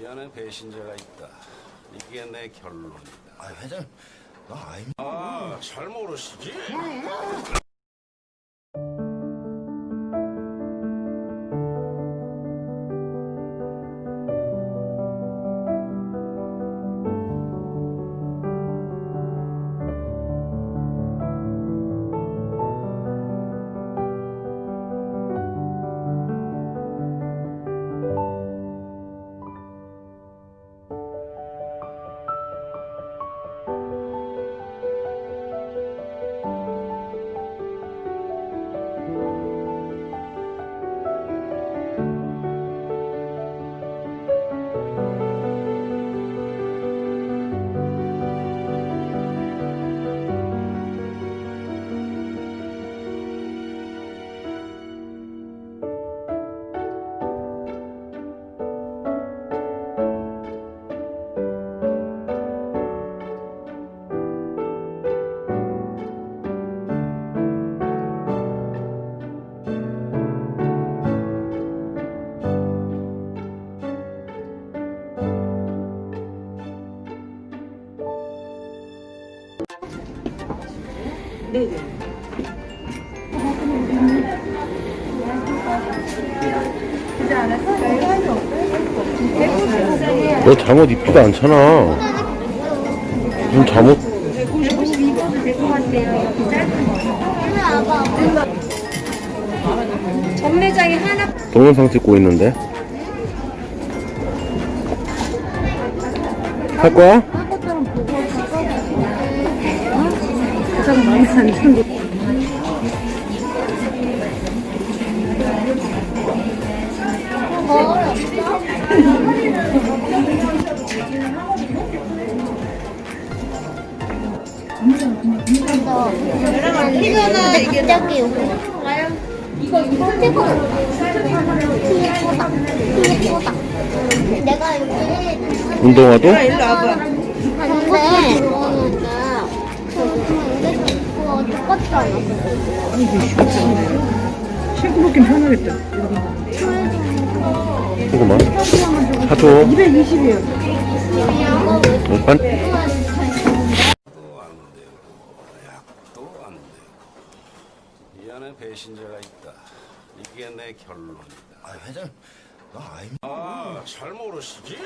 이 안에 배신자가 있다. 이게 내 결론이다. 아 회장 나 아이 아, 잘 모르시지? 너 잠옷 입지도 않잖아. 무슨 잠옷? 전매장이 하나 동영상 찍고 있는데. 할 거야? 피잖아 이게 갑자기 이거 이거 이거 예쁘다. 예쁘다 내가 여기 운동화도? 근데 이거 똑같지 않아 신고 먹긴 편하겠다. 이거만. 사줘. 220이에요. 오빤? 도안 되고, 약도 안 되고. 이 안에 배신자가 있다. 이게 내 결론이다. 아 회장 나 아이 아, 잘 모르시지?